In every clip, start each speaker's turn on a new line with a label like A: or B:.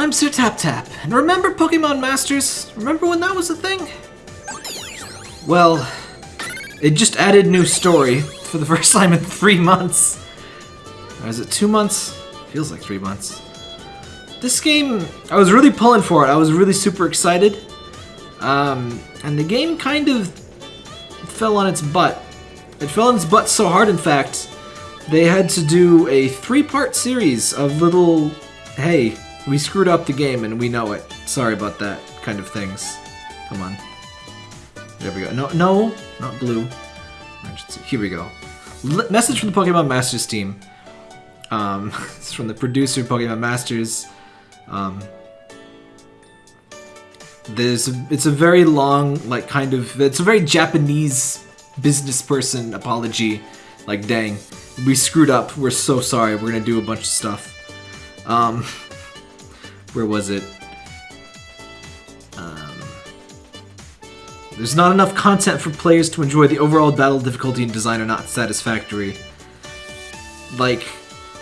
A: I'm Sir Tap Tap, and remember Pokemon Masters? Remember when that was a thing? Well, it just added new story for the first time in three months. Or is it two months? Feels like three months. This game, I was really pulling for it. I was really super excited. Um, and the game kind of fell on its butt. It fell on its butt so hard, in fact, they had to do a three-part series of little, hey, we screwed up the game and we know it. Sorry about that kind of things. Come on. There we go. No, no, not blue. Here we go. L message from the Pokemon Masters team. Um, it's from the producer of Pokemon Masters. Um, there's a, it's a very long, like kind of, it's a very Japanese business person apology. Like, dang, we screwed up. We're so sorry. We're gonna do a bunch of stuff. Um, where was it? Um, there's not enough content for players to enjoy the overall battle difficulty and design are not satisfactory. Like,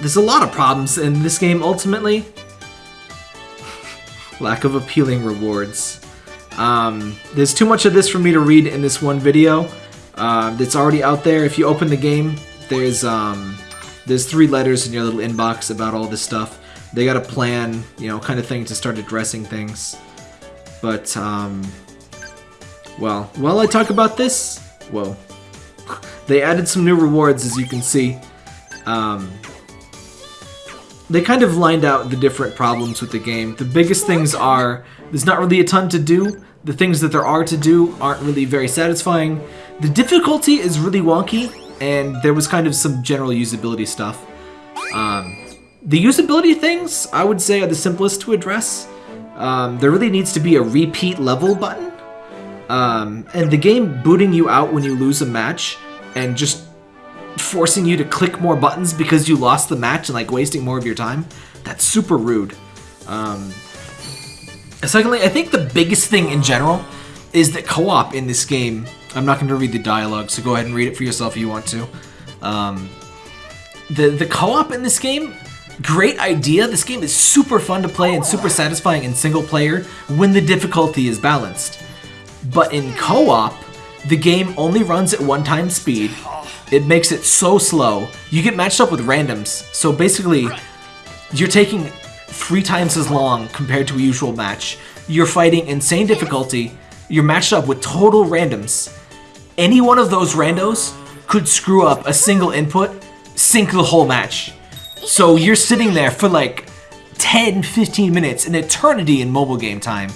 A: there's a lot of problems in this game ultimately. Lack of appealing rewards. Um, there's too much of this for me to read in this one video. Uh, it's already out there. If you open the game, there's um, there's three letters in your little inbox about all this stuff. They got a plan, you know, kind of thing to start addressing things. But, um, well, while I talk about this, whoa, they added some new rewards, as you can see. Um, they kind of lined out the different problems with the game. The biggest things are there's not really a ton to do. The things that there are to do aren't really very satisfying. The difficulty is really wonky, and there was kind of some general usability stuff. Um, the usability things, I would say, are the simplest to address. Um, there really needs to be a repeat level button. Um, and the game booting you out when you lose a match and just forcing you to click more buttons because you lost the match and like wasting more of your time, that's super rude. Um, secondly, I think the biggest thing in general is that co-op in this game, I'm not going to read the dialogue, so go ahead and read it for yourself if you want to. Um, the, the co-op in this game, great idea. This game is super fun to play and super satisfying in single player when the difficulty is balanced. But in co-op, the game only runs at one time speed. It makes it so slow. You get matched up with randoms, so basically, you're taking three times as long compared to a usual match. You're fighting insane difficulty. You're matched up with total randoms. Any one of those randos could screw up a single input, sink the whole match. So you're sitting there for like 10, 15 minutes, an eternity in mobile game time,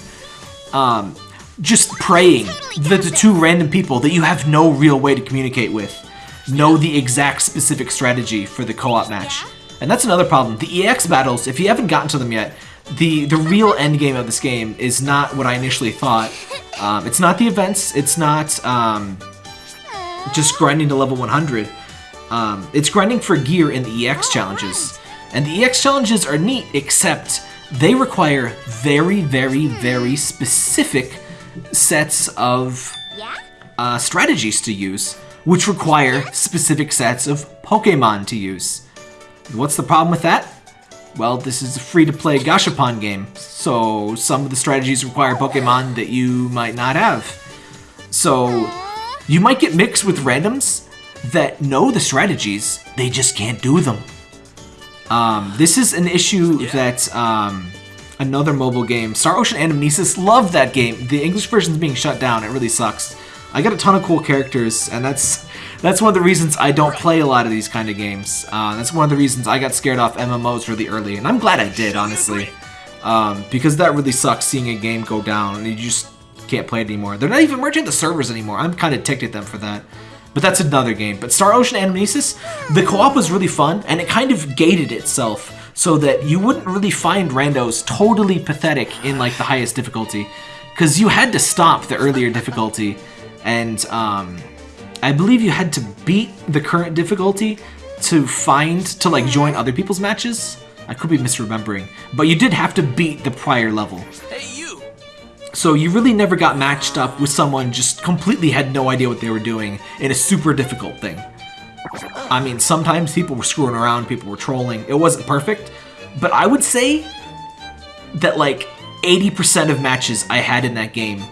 A: um, just praying that the two random people that you have no real way to communicate with know the exact specific strategy for the co-op match. And that's another problem. The EX battles, if you haven't gotten to them yet, the, the real end game of this game is not what I initially thought. Um, it's not the events, it's not um, just grinding to level 100. Um, it's grinding for gear in the EX challenges. And the EX challenges are neat, except they require very, very, very specific sets of uh, strategies to use, which require specific sets of Pokemon to use. What's the problem with that? Well, this is a free-to-play Gashapon game, so some of the strategies require Pokemon that you might not have. So, you might get mixed with randoms that know the strategies, they just can't do them. Um, this is an issue yeah. that um, another mobile game, Star Ocean Anamnesis, loved that game. The English version's being shut down. It really sucks. I got a ton of cool characters, and that's that's one of the reasons I don't play a lot of these kind of games. Uh, that's one of the reasons I got scared off MMOs really early, and I'm glad I did, honestly. Um, because that really sucks seeing a game go down, and you just can't play it anymore. They're not even merging the servers anymore. I'm kind of ticked at them for that. But that's another game. But Star Ocean Anamnesis, the co-op was really fun, and it kind of gated itself so that you wouldn't really find randos totally pathetic in like the highest difficulty. Because you had to stop the earlier difficulty, and um, I believe you had to beat the current difficulty to find, to like join other people's matches. I could be misremembering, but you did have to beat the prior level. Hey, so you really never got matched up with someone just completely had no idea what they were doing in a super difficult thing. I mean, sometimes people were screwing around, people were trolling. It wasn't perfect, but I would say that like 80% of matches I had in that game,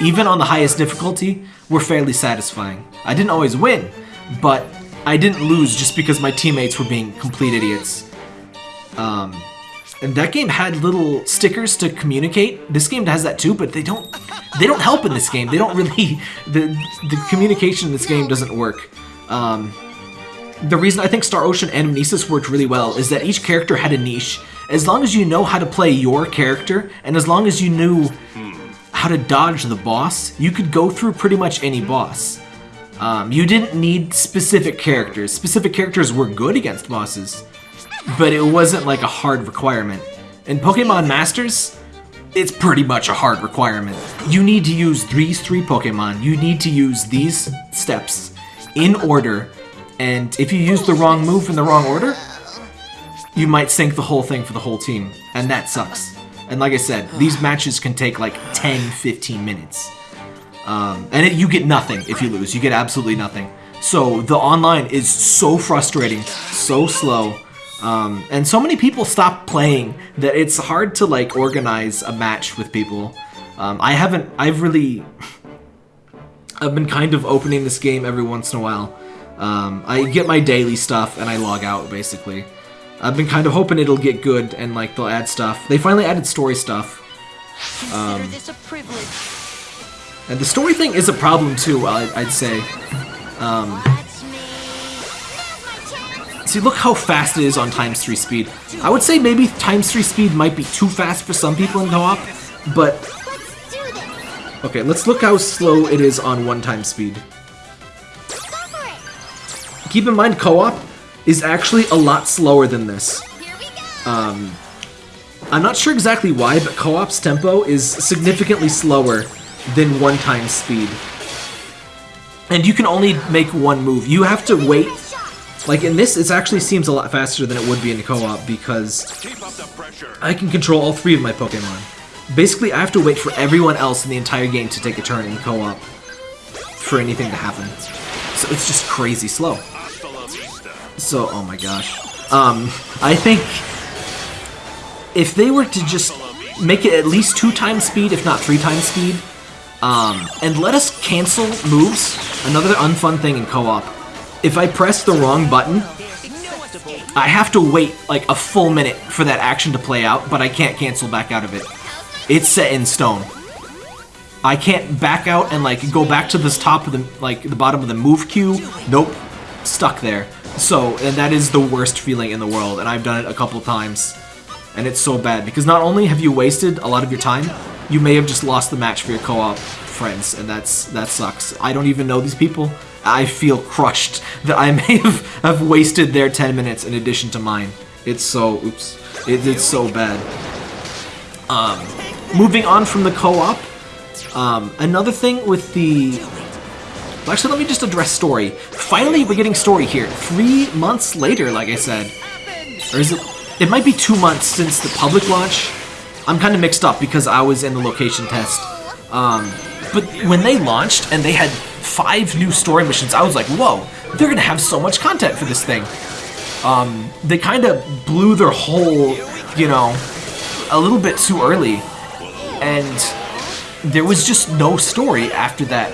A: even on the highest difficulty, were fairly satisfying. I didn't always win, but I didn't lose just because my teammates were being complete idiots. Um, that game had little stickers to communicate. This game has that too, but they don't they don't help in this game. They don't really the the communication in this game doesn't work. Um, the reason I think Star Ocean Anamnesis worked really well is that each character had a niche. As long as you know how to play your character, and as long as you knew how to dodge the boss, you could go through pretty much any boss. Um, you didn't need specific characters. Specific characters were good against bosses, but it wasn't like a hard requirement. In Pokemon Masters, it's pretty much a hard requirement. You need to use these three Pokemon. You need to use these steps in order, and if you use the wrong move in the wrong order, you might sink the whole thing for the whole team, and that sucks. And like I said, these matches can take like 10, 15 minutes. Um, and it, you get nothing if you lose. You get absolutely nothing. So the online is so frustrating, so slow, um, and so many people stop playing that it's hard to like organize a match with people. Um, I haven't. I've really. I've been kind of opening this game every once in a while. Um, I get my daily stuff and I log out basically. I've been kind of hoping it'll get good and like they'll add stuff. They finally added story stuff. Um, and the story thing is a problem too, I'd say. Um, see, look how fast it is on times 3 speed. I would say maybe times 3 speed might be too fast for some people in co-op, but... Okay, let's look how slow it is on 1 time speed. Keep in mind, co-op is actually a lot slower than this. Um, I'm not sure exactly why, but co-op's tempo is significantly slower than one time speed. And you can only make one move. You have to wait. Like in this, it actually seems a lot faster than it would be in the co-op because I can control all three of my Pokemon. Basically, I have to wait for everyone else in the entire game to take a turn in co-op for anything to happen. So it's just crazy slow. So, oh my gosh. Um, I think if they were to just make it at least two times speed, if not three times speed, um, and let us cancel moves, another unfun thing in co-op. If I press the wrong button, I have to wait like a full minute for that action to play out, but I can't cancel back out of it. It's set in stone. I can't back out and like go back to this top of the like the bottom of the move queue. Nope, stuck there. So, and that is the worst feeling in the world, and I've done it a couple times. And it's so bad, because not only have you wasted a lot of your time, you may have just lost the match for your co-op friends, and that's that sucks. I don't even know these people. I feel crushed that I may have, have wasted their 10 minutes in addition to mine. It's so, oops, it, it's so bad. Um, moving on from the co-op, um, another thing with the actually, let me just address story. Finally, we're getting story here. Three months later, like I said. Or is it... It might be two months since the public launch. I'm kind of mixed up because I was in the location test. Um, but when they launched and they had five new story missions, I was like, whoa, they're gonna have so much content for this thing. Um, they kind of blew their whole, you know, a little bit too early. And there was just no story after that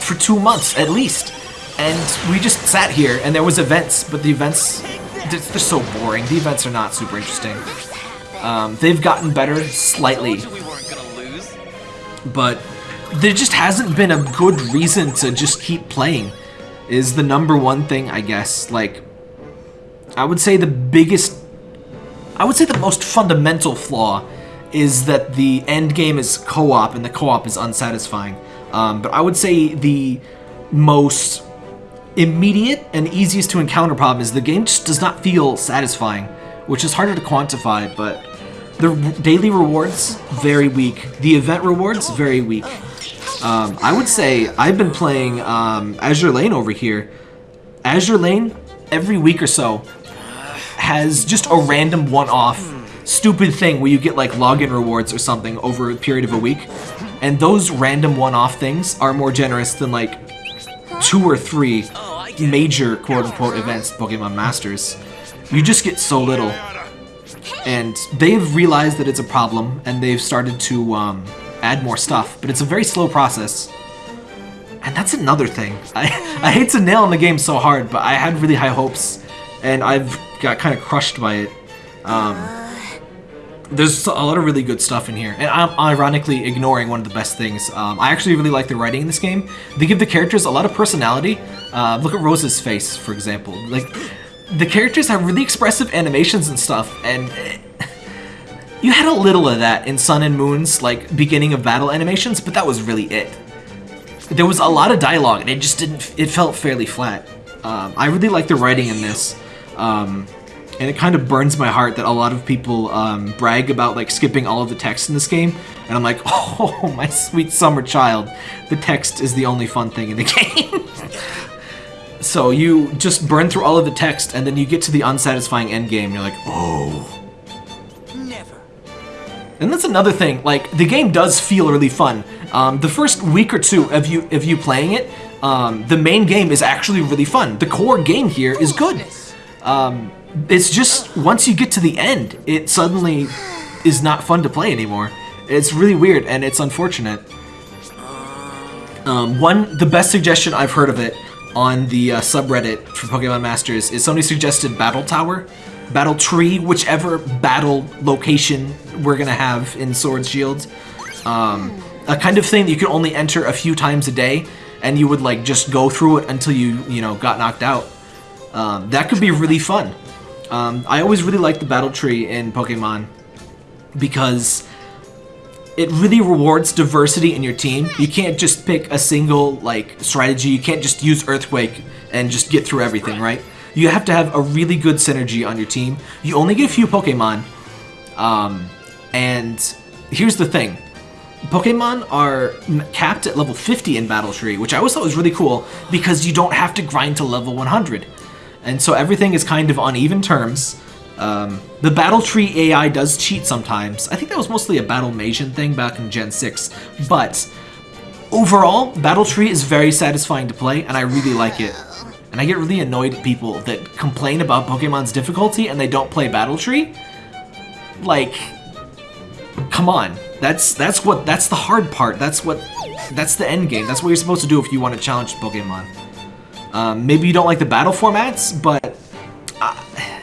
A: for two months at least. And we just sat here, and there was events, but the events, they're, they're so boring. The events are not super interesting. Um, they've gotten better slightly, but there just hasn't been a good reason to just keep playing. Is the number one thing, I guess. Like, I would say the biggest, I would say the most fundamental flaw is that the end game is co-op and the co-op is unsatisfying. Um, but I would say the most immediate and easiest to encounter problem is the game just does not feel satisfying, which is harder to quantify, but the daily rewards, very weak. The event rewards, very weak. Um, I would say I've been playing um, Azure Lane over here. Azure Lane, every week or so, has just a random one-off stupid thing where you get like login rewards or something over a period of a week. And those random one-off things are more generous than like two or three major quote-unquote events Pokemon Masters. You just get so little. and they've realized that it's a problem, and they've started to um, add more stuff. But it's a very slow process. And that's another thing. I, I hate to nail on the game so hard, but I had really high hopes, and I've got kind of crushed by it. Um, there's a lot of really good stuff in here, and I'm ironically ignoring one of the best things. Um, I actually really like the writing in this game. They give the characters a lot of personality. Uh, look at Rose's face, for example. Like, the characters have really expressive animations and stuff, and you had a little of that in Sun and Moon's like beginning of battle animations, but that was really it. There was a lot of dialogue, and it just didn't. It felt fairly flat. Um, I really like the writing in this. Um, and it kind of burns my heart that a lot of people um, brag about like skipping all of the text in this game, and I'm like, oh, my sweet summer child, the text is the only fun thing in the game. so you just burn through all of the text, and then you get to the unsatisfying end game, and you're like, oh. And that's another thing, like, the game does feel really fun. Um, the first week or two of you, of you playing it, um, the main game is actually really fun. The core game here is good. Um, it's just once you get to the end, it suddenly is not fun to play anymore. It's really weird and it's unfortunate. Um, one, the best suggestion I've heard of it on the uh, subreddit for Pokemon Masters is somebody suggested Battle Tower, Battle Tree, whichever battle location we're gonna have in Sword Shield. Um, a kind of thing that you could only enter a few times a day, and you would like just go through it until you you know got knocked out. Um, that could be really fun. Um, I always really like the battle tree in Pokemon because it really rewards diversity in your team. You can't just pick a single like strategy. You can't just use Earthquake and just get through everything, right? You have to have a really good synergy on your team. You only get a few Pokemon, um, and here's the thing. Pokemon are capped at level 50 in Battle Tree, which I always thought was really cool because you don't have to grind to level 100. And so everything is kind of on even terms. Um, the Battle Tree AI does cheat sometimes. I think that was mostly a Battle Maison thing back in Gen 6. But overall, Battle Tree is very satisfying to play, and I really like it. And I get really annoyed at people that complain about Pokemon's difficulty and they don't play Battle Tree. Like, come on. That's that's what that's the hard part. That's what that's the end game. That's what you're supposed to do if you want to challenge Pokemon. Um, maybe you don't like the battle formats, but I,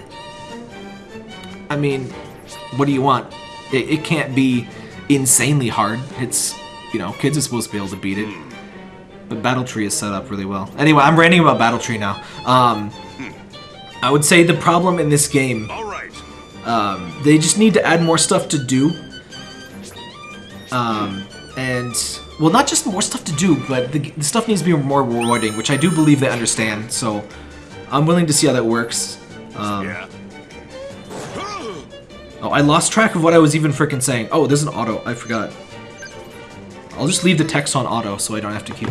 A: I mean, what do you want? It, it, can't be insanely hard. It's, you know, kids are supposed to be able to beat it. But Battle Tree is set up really well. Anyway, I'm ranting about Battle Tree now. Um, I would say the problem in this game, um, they just need to add more stuff to do. Um, and well, not just more stuff to do, but the, the, stuff needs to be more rewarding, which I do believe they understand, so I'm willing to see how that works. Um, yeah. Oh, I lost track of what I was even freaking saying. Oh, there's an auto. I forgot. I'll just leave the text on auto so I don't have to keep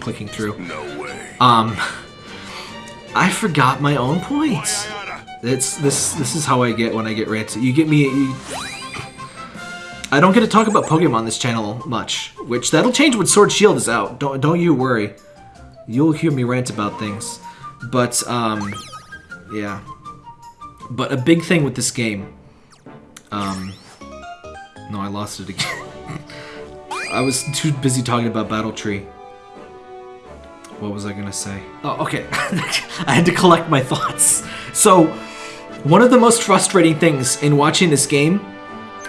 A: clicking through. No way. Um, I forgot my own points. It's this. This is how I get when I get ranted. You get me. You, I don't get to talk about Pokemon on this channel much, which that'll change when Sword Shield is out. Don't don't you worry. You'll hear me rant about things. But um yeah. But a big thing with this game um No, I lost it again. I was too busy talking about Battle Tree. What was I gonna say? Oh, okay. I had to collect my thoughts. So, one of the most frustrating things in watching this game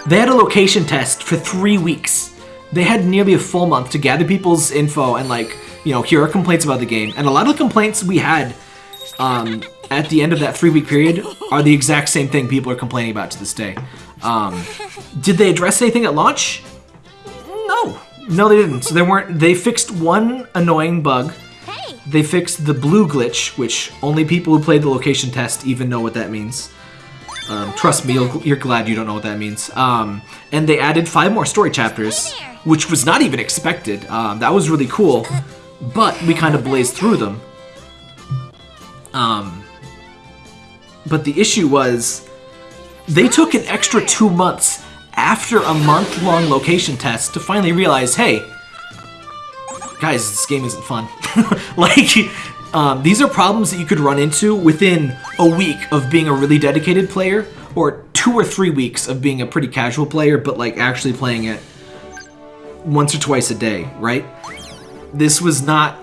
A: they had a location test for three weeks. They had nearly a full month to gather people's info and like, you know, hear our complaints about the game. And a lot of the complaints we had um, at the end of that three-week period are the exact same thing people are complaining about to this day. Um, did they address anything at launch? No. No, they didn't. So they weren't. They fixed one annoying bug. They fixed the blue glitch, which only people who played the location test even know what that means. Um, trust me, you're glad you don't know what that means. Um, and they added five more story chapters, which was not even expected. Um, that was really cool, but we kind of blazed through them. Um, but the issue was, they took an extra two months after a month-long location test to finally realize, hey, guys, this game isn't fun. like, um, these are problems that you could run into within a week of being a really dedicated player, or two or three weeks of being a pretty casual player, but like actually playing it once or twice a day, right? This was not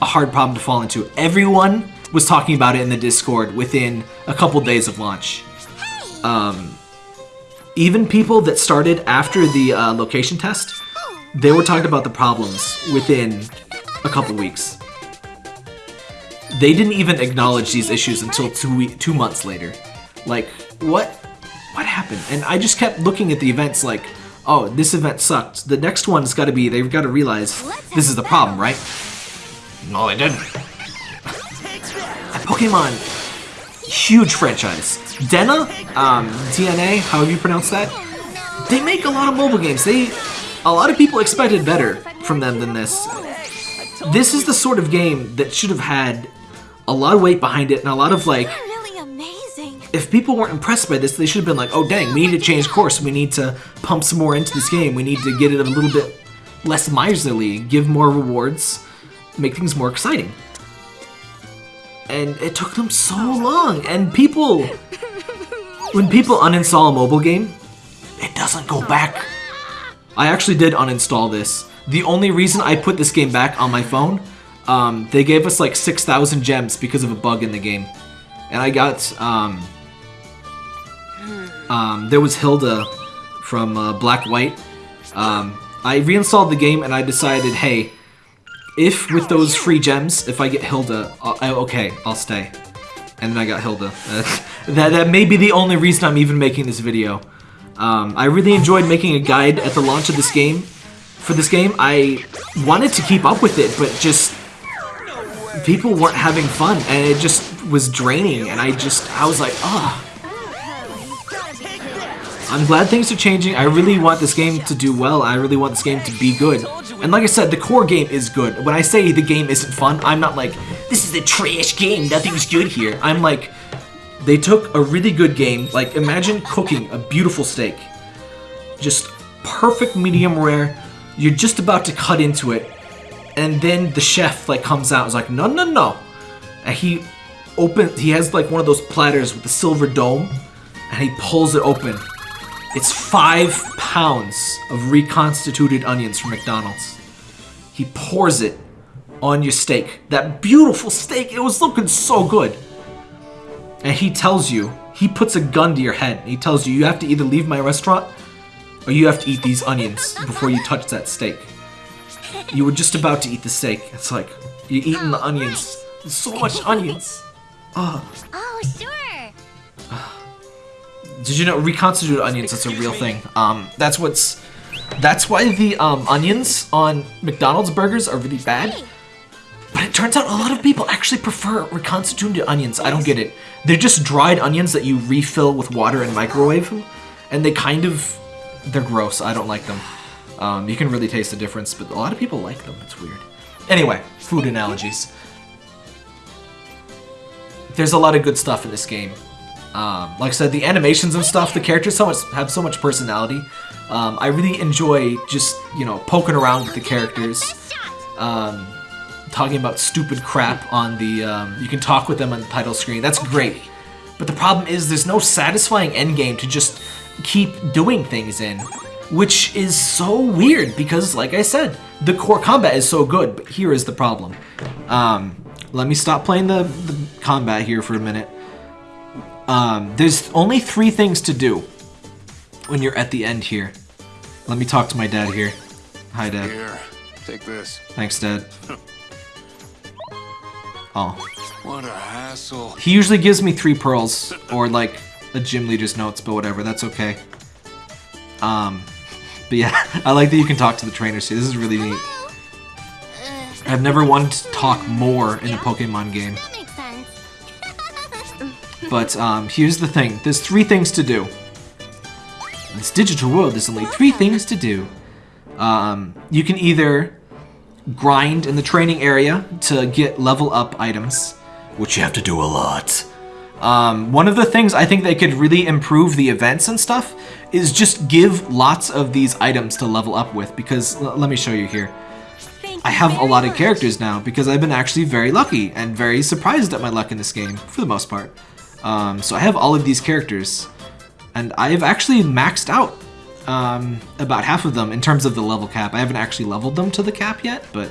A: a hard problem to fall into. Everyone was talking about it in the Discord within a couple days of launch. Um, even people that started after the uh, location test, they were talking about the problems within a couple weeks. They didn't even acknowledge these issues until two two months later. Like, what? What happened? And I just kept looking at the events like, oh, this event sucked. The next one's got to be, they've got to realize this is the problem, right? No, they didn't. Pokemon, huge franchise. DeNA, um, DNA, however you pronounce that, they make a lot of mobile games. They, a lot of people expected better from them than this. This is the sort of game that should have had a lot of weight behind it and a lot of like
B: Really amazing.
A: if people weren't impressed by this, they should have been like, oh dang, we need to change course. We need to pump some more into this game. We need to get it a little bit less miserly, give more rewards, make things more exciting. And it took them so oh. long. And people, when people uninstall a mobile game, it doesn't go back. I actually did uninstall this. The only reason I put this game back on my phone, um, they gave us like 6,000 gems because of a bug in the game. And I got, um, um, there was Hilda from uh, Black White. Um, I reinstalled the game and I decided, hey, if with those free gems, if I get Hilda, I'll, I, okay, I'll stay. And then I got Hilda. that, that may be the only reason I'm even making this video. Um, I really enjoyed making a guide at the launch of this game. For this game, I wanted to keep up with it, but just people weren't having fun, and it just was draining. And I just, I was like, ah. I'm glad things are changing. I really want this game to do well. I really want this game to be good. And like I said, the core game is good. When I say the game isn't fun, I'm not like, this is a trash game, nothing's good here. I'm like, they took a really good game, like imagine cooking a beautiful steak. Just perfect medium rare. You're just about to cut into it. And then the chef like comes out is like, no, no, no. And he opens, he has like one of those platters with the silver dome and he pulls it open. It's five pounds of reconstituted onions from McDonald's. He pours it on your steak. That beautiful steak, it was looking so good. And he tells you, he puts a gun to your head. He tells you, you have to either leave my restaurant or you have to eat these onions before you touch that steak. You were just about to eat the steak. It's like, you're eating the onions. There's so much onions. Oh,
B: Oh, sure.
A: Did you know reconstituted onions? That's a real thing. Um, that's what's. That's why the um, onions on McDonald's burgers are really bad. But it turns out a lot of people actually prefer reconstituted onions. I don't get it. They're just dried onions that you refill with water and microwave and they kind of they're gross. I don't like them. Um, you can really taste the difference, but a lot of people like them. It's weird. Anyway, food analogies. There's a lot of good stuff in this game. Um, like I said, the animations and stuff, the characters so much have so much personality. Um, I really enjoy just you know poking around with the characters, um, talking about stupid crap on the. Um, you can talk with them on the title screen. That's great. But the problem is there's no satisfying end game to just keep doing things in, which is so weird because, like I said, the core combat is so good. But here is the problem. Um, let me stop playing the, the combat here for a minute. Um, there's only three things to do when you're at the end here. Let me talk to my dad here. Hi, Dad.
C: Here, take this.
A: Thanks, Dad. Oh.
C: What a hassle.
A: He usually gives me three pearls, or like a gym leader's notes, but whatever, that's okay. Um, but yeah, I like that you can talk to the trainers too. This is really neat. I've never wanted to talk more in a Pokemon game.
B: That makes sense.
A: But um, here's the thing. There's three things to do. In this digital world, there's only three things to do. Um, you can either grind in the training area to get level up items, which you have to do a lot. Um, one of the things I think they could really improve the events and stuff is just give lots of these items to level up with because let me show you here. I have a lot of characters now because I've been actually very lucky and very surprised at my luck in this game for the most part. Um, so I have all of these characters. and I've actually maxed out um, about half of them in terms of the level cap. I haven't actually leveled them to the cap yet, but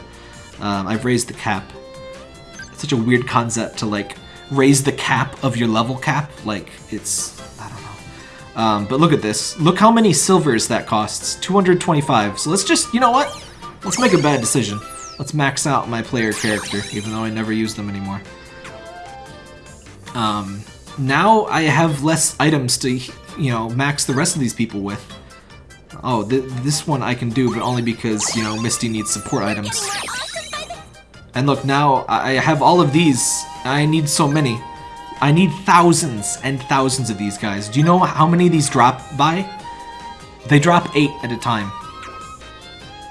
A: um, I've raised the cap. It's such a weird concept to like raise the cap of your level cap. Like it's I don't know. Um, but look at this. Look how many silvers that costs. 225. So let's just you know what? Let's make a bad decision. Let's max out my player character, even though I never use them anymore. Um, now I have less items to, you know, max the rest of these people with. Oh, th this one I can do, but only because, you know, Misty needs support items. And look, now I I have all of these. I need so many. I need thousands and thousands of these guys. Do you know how many these drop by? They drop eight at a time.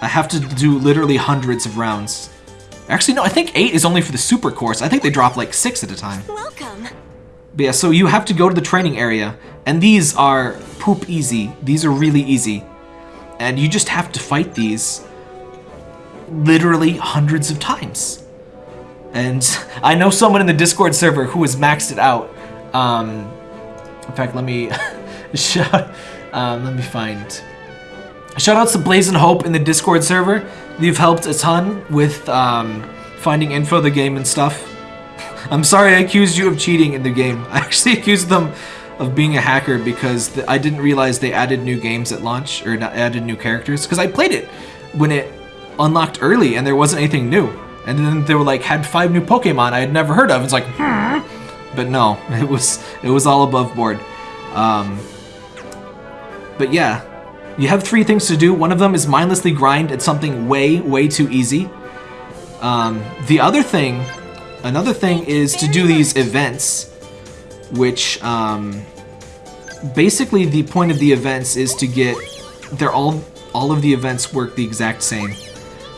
A: I have to do literally hundreds of rounds. Actually, no, I think eight is only for the super course. I think they drop like six at a time.
B: Welcome.
A: But yeah, so you have to go to the training area, and these are poop easy. These are really easy. And you just have to fight these literally hundreds of times. And I know someone in the Discord server who has maxed it out. Um, in fact, let me shout. Um, let me find. Shoutouts to Blaze and Hope in the Discord server. You've helped a ton with um, finding info the game and stuff. I'm sorry I accused you of cheating in the game. I actually accused them of being a hacker because I didn't realize they added new games at launch or not added new characters because I played it when it unlocked early and there wasn't anything new. And then they were like had five new Pokemon I had never heard of. It's like, hmm. But no, it was it was all above board. Um, but yeah, you have three things to do. One of them is mindlessly grind at something way, way too easy. Um, the other thing, another thing is to do these events, which um, basically the point of the events is to get. They're all all of the events work the exact same.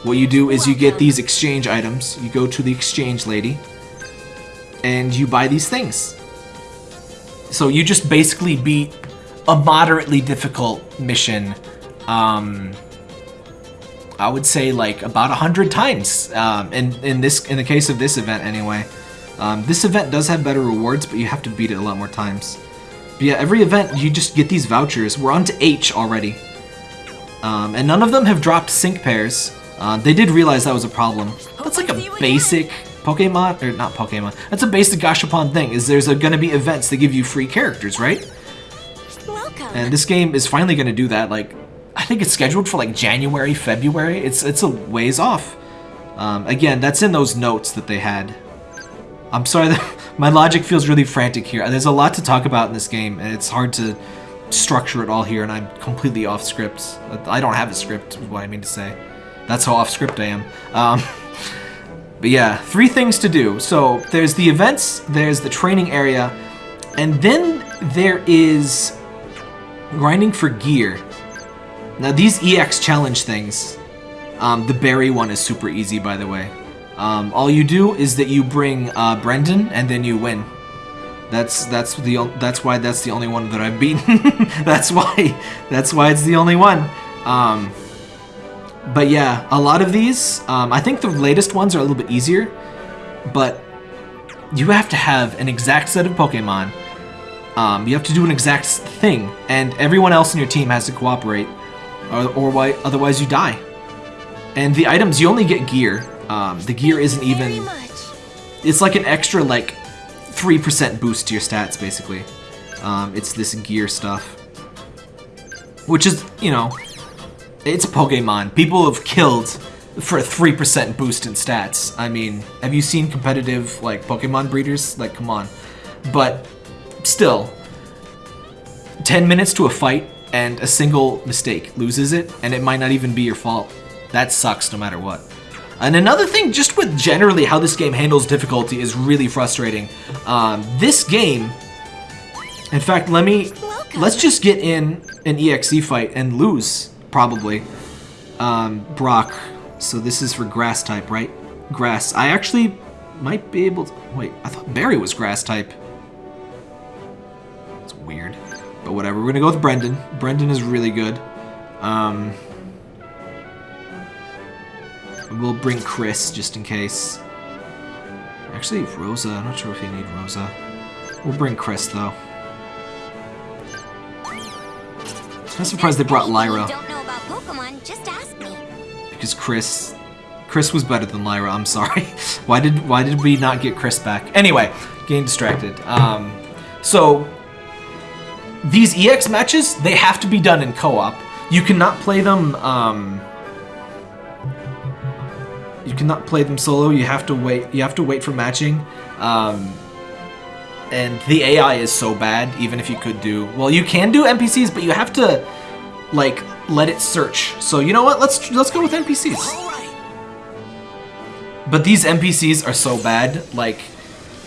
A: What you do is you get these exchange items. You go to the exchange lady, and you buy these things. So you just basically beat a moderately difficult mission. Um, I would say like about a hundred times. Um, in in this in the case of this event anyway. Um, this event does have better rewards, but you have to beat it a lot more times. But yeah, every event you just get these vouchers. We're on to H already, um, and none of them have dropped sync pairs. Uh, they did realize that was a problem. That's like a basic Pokemon, or not Pokemon. That's a basic Gashapon thing. Is there's going to be events that give you free characters, right?
B: Welcome.
A: And this game is finally going to do that. Like, I think it's scheduled for like January, February. It's it's a ways off. Um, again, that's in those notes that they had. I'm sorry that my logic feels really frantic here. There's a lot to talk about in this game, and it's hard to structure it all here, and I'm completely off script. I don't have a script, is what I mean to say. That's how off script I am. Um, but yeah, three things to do. So there's the events, there's the training area, and then there is grinding for gear. Now these EX challenge things, um, the berry one is super easy by the way. Um, all you do is that you bring uh, Brendan and then you win. That's that's the that's why that's the only one that I've beaten. that's why that's why it's the only one. Um, but yeah, a lot of these, um, I think the latest ones are a little bit easier, but you have to have an exact set of Pokemon. Um, you have to do an exact thing, and everyone else in your team has to cooperate, or, or why, otherwise you die. And the items, you only get gear. Um, the gear isn't even... It's like an extra, like, 3% boost to your stats, basically. Um, it's this gear stuff. Which is, you know, it's Pokemon. People have killed for a 3% boost in stats. I mean, have you seen competitive, like, Pokemon breeders? Like, come on. But, still, 10 minutes to a fight and a single mistake loses it, and it might not even be your fault. That sucks no matter what. And another thing, just with generally how this game handles difficulty, is really frustrating. Um, this game, in fact, let me let's just get in an EXE fight and lose probably. Um, Brock. So this is for grass type, right? Grass. I actually might be able to. Wait, I thought Barry was grass type. It's weird, but whatever. We're gonna go with Brendan. Brendan is really good. Um, we'll bring Chris just in case. Actually, Rosa. I'm not sure if you need Rosa. We'll bring Chris though. I'm surprised they brought Lyra.
B: Just ask me.
A: because Chris Chris was better than Lyra. I'm sorry. why did why did we not get Chris back? Anyway, getting distracted. Um, so these EX matches they have to be done in co-op. You cannot play them. Um, you cannot play them solo. You have to wait. You have to wait for matching. Um, and the AI is so bad. Even if you could do well, you can do NPCs, but you have to like let it search. So you know what? Let's let's go with NPCs. But these NPCs are so bad. Like,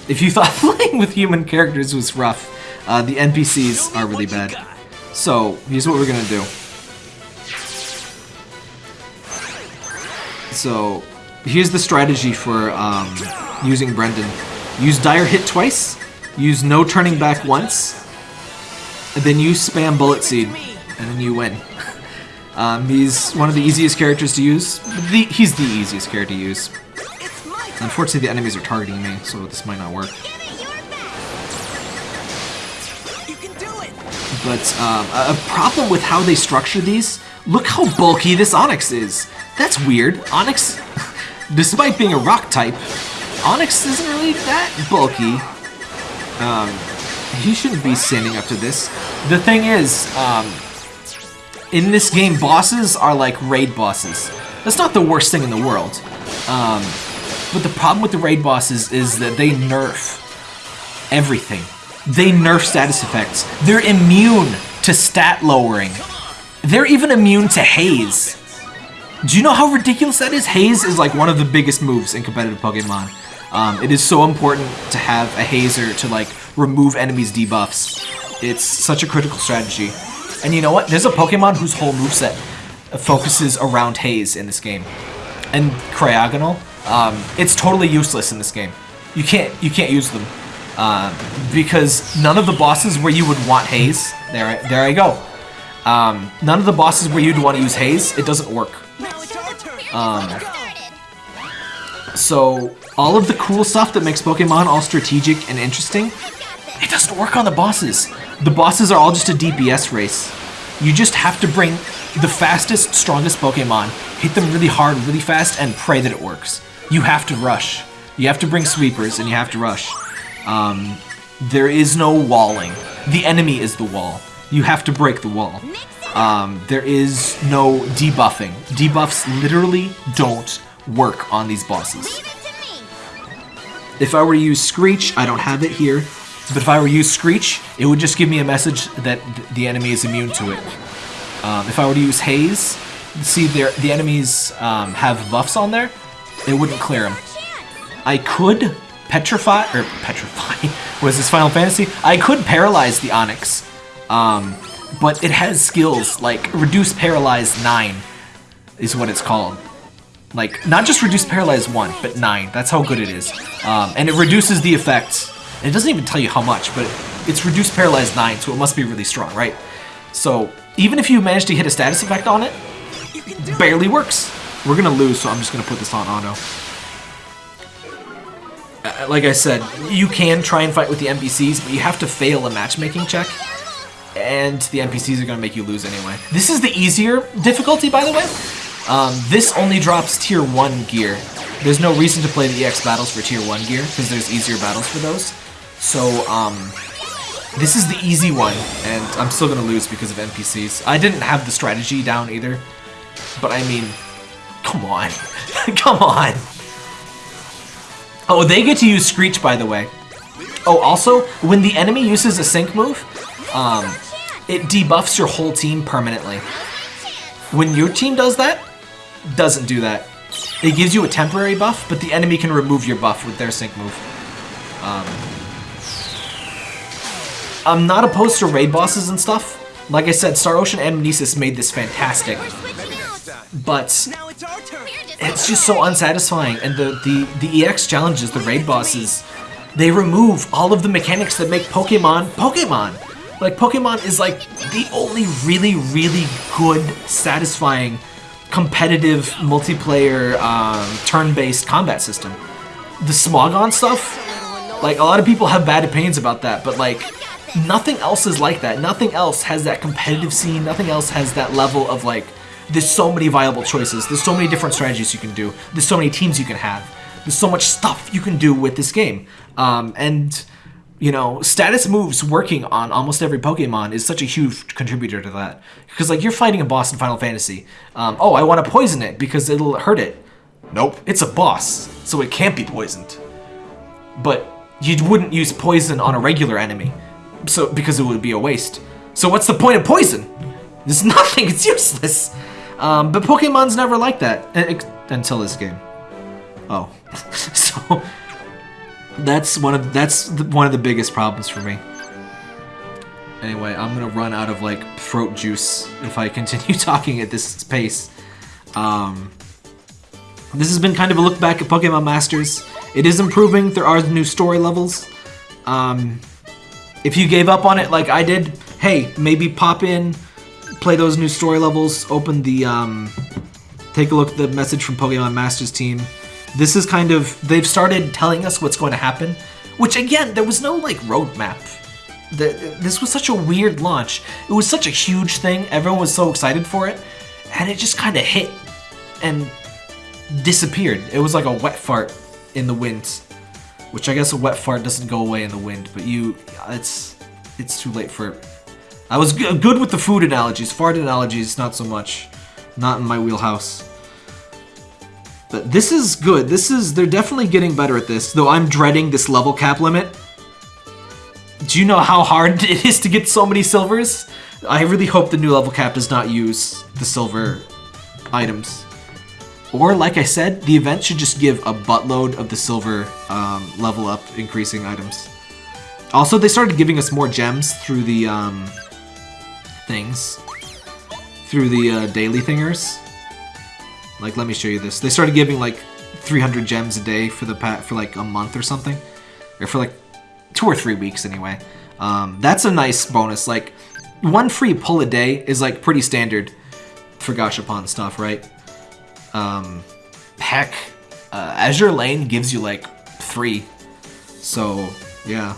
A: if you thought playing with human characters was rough, uh, the NPCs are really bad. So here's what we're gonna do. So here's the strategy for um, using Brendan. Use Dire Hit twice. Use No Turning Back once. And then use Spam Bullet Seed. And then you win. Um, he's one of the easiest characters to use. The, he's the easiest character to use. Unfortunately, the enemies are targeting me, so this might not work. But um, a problem with how they structure these, look how bulky this Onix is. That's weird. Onix, despite being a rock type, Onix isn't really that bulky. Um, he shouldn't be standing up to this. The thing is, um, in this game, bosses are like raid bosses. That's not the worst thing in the world. Um, but the problem with the raid bosses is that they nerf everything. They nerf status effects. They're immune to stat lowering. They're even immune to haze. Do you know how ridiculous that is? Haze is like one of the biggest moves in competitive Pokemon. Um, it is so important to have a hazer to like remove enemies' debuffs. It's such a critical strategy. And you know what? There's a Pokemon whose whole moveset focuses around haze in this game. And Cryogonal, um, it's totally useless in this game. You can't you can't use them uh, because none of the bosses where you would want haze. There, I- there I go. Um, none of the bosses where you'd want to use haze, it doesn't work. Um, so all of the cool stuff that makes Pokemon all strategic and interesting, it doesn't work on the bosses. The bosses are all just a DPS race. You just have to bring the fastest, strongest Pokemon, hit them really hard, really fast, and pray that it works. You have to rush. You have to bring sweepers, and you have to rush. Um, there is no walling. The enemy is the wall. You have to break the wall. Um, there is no debuffing. Debuffs literally don't work on these bosses. If I were to use Screech, I don't have it here, but if I were to use Screech, it would just give me a message that th- the enemy is immune to it. Um, if I were to use Haze, see the enemies um, have buffs on there, it wouldn't clear them. I could petrify or petrify was this Final Fantasy. I could paralyze the Onix, um, but it has skills like reduce paralyze nine is what it's called. Like not just reduce paralyze one, but nine. That's how good it is, um, and it reduces the effect. And it doesn't even tell you how much, but it's reduced paralyzed nine, so it must be really strong, right? So even if you manage to hit a status effect on it, barely works. We're gonna lose, so I'm just gonna put this on auto. Uh, like I said, you can try and fight with the NPCs, but you have to fail a matchmaking check, and the NPCs are gonna make you lose anyway. This is the easier difficulty, by the way. Um, this only drops tier 1 gear. There's no reason to play the EX battles for tier 1 gear, because there's easier battles for those. So, um, this is the easy one, and I'm still gonna lose because of NPCs. I didn't have the strategy down either, but I mean, come on, come on. Oh, they get to use Screech, by the way. Oh, also, when the enemy uses a sync move, um, it debuffs your whole team permanently. When your team does that, doesn't do that. It gives you a temporary buff, but the enemy can remove your buff with their sync move. Um, I'm not opposed to raid bosses and stuff. Like I said, Star Ocean Anamnesis made this fantastic, but
D: it's
B: just
A: so unsatisfying. And the, the, the EX challenges, the raid bosses, they remove all of the mechanics that make Pokemon Pokemon. Like, Pokemon is like the only really, really good, satisfying, competitive, multiplayer, um, turn based combat system. The Smogon stuff, like, a lot of people have bad opinions about that, but like, Nothing else is like that. Nothing else has that competitive scene. Nothing else has that level of like, there's so many viable choices. There's so many different strategies you can do. There's so many teams you can have. There's so much stuff you can do with this game. Um, and, you know, status moves working on almost every Pokemon is such a huge contributor to that. Because, like, you're fighting a boss in Final Fantasy. Um, oh, I want to poison it because it'll hurt it. Nope, it's a boss, so it can't be poisoned. But you wouldn't use poison on a regular enemy, so because it would be a waste. So what's the point of poison? There's nothing. It's useless. Um, but Pokemon's never like that until this game. Oh, so that's one of that's the, one of the biggest problems for me. Anyway, I'm gonna run out of like throat juice if I continue talking at this pace. Um, this has been kind of a look back at Pokemon Masters. It is improving. There are new story levels. Um, if you gave up on it like I did, hey, maybe pop in, play those new story levels, open the, um, take a look at the message from Pokemon Masters team. This is kind of, they've started telling us what's going to happen, which again, there was no like roadmap. The, this was such a weird launch. It was such a huge thing. Everyone was so excited for it, and it just kind of hit and disappeared. It was like a wet fart in the wind, which I guess a wet fart doesn't go away in the wind, but you, it's, it's too late for. I was good with the food analogies. Fart analogies, not so much. Not in my wheelhouse. But this is good. This is, they're definitely getting better at this, though I'm dreading this level cap limit. Do you know how hard it is to get so many silvers? I really hope the new level cap does not use the silver items. Or, like I said, the event should just give a buttload of the silver um, level up increasing items. Also, they started giving us more gems through the um, things. Through the uh, daily thingers. Like, let me show you this. They started giving like 300 gems a day for the pat for like a month or something, or for like two or three weeks anyway. Um, that's a nice bonus. Like, one free pull a day is like pretty standard for Gashapon stuff, right? Um, heck, uh, Azur Lane gives you like three, so yeah.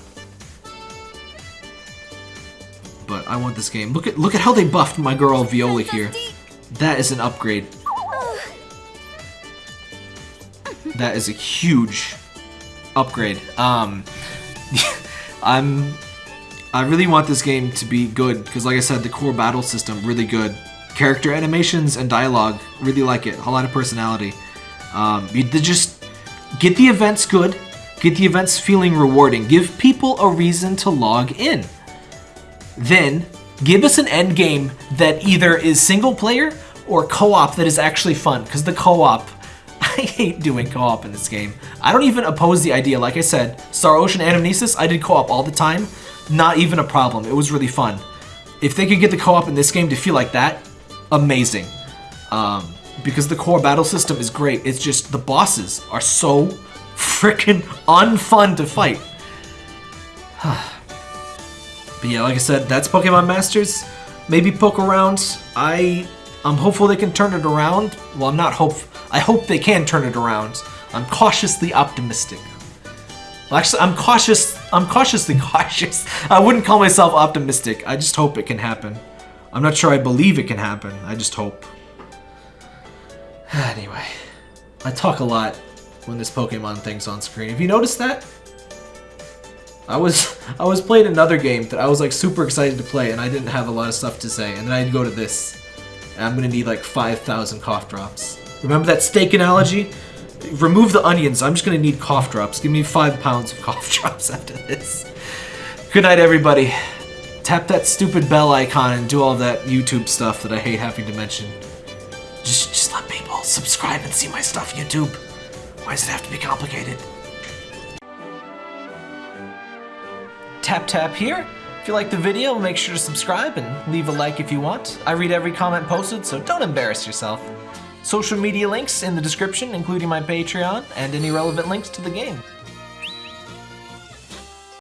A: But I want this game. Look at look at how they buffed my girl Viola here. That is an upgrade. That is a huge upgrade. Um, I'm, I really want this game to be good because, like I said, the core battle system really good. Character animations and dialogue really like it. A lot of personality. Um, you just get the events good, get the events feeling rewarding. Give people a reason to log in. Then give us an end game that either is single player or co-op that is actually fun because the co-op I hate doing co-op in this game. I don't even oppose the idea. Like I said, Star Ocean Anamnesis, I did co-op all the time. Not even a problem. It was really fun. If they could get the co-op in this game to feel like that, amazing. Um, because the core battle system is great. It's just the bosses are so freaking unfun to fight. but yeah, like I said, that's Pokemon Masters. Maybe poke around. I, I'm hopeful they can turn it around. Well, I'm not hope. I hope they can turn it around. I'm cautiously optimistic. Well, actually, I'm cautious. I'm cautiously cautious. I wouldn't call myself optimistic. I just hope it can happen. I'm not sure I believe it can happen. I just hope. Anyway, I talk a lot when this Pokemon thing's on screen. Have you noticed that? I was I was playing another game that I was like super excited to play and I didn't have a lot of stuff to say and then I'd go to this and I'm gonna need like 5,000 cough drops. Remember that steak analogy? Remove the onions. I'm just gonna need cough drops. Give me five pounds of cough drops after this. Good night, everybody. Tap that stupid bell icon and do all that YouTube stuff that I hate having to mention. Just, just let people subscribe and see my stuff, YouTube. Why does it have to be complicated? Tap tap here. If you like the video, make sure to subscribe and leave a like if you want. I read every comment posted, so don't embarrass yourself. Social media links in the description, including my Patreon and any relevant links to the game.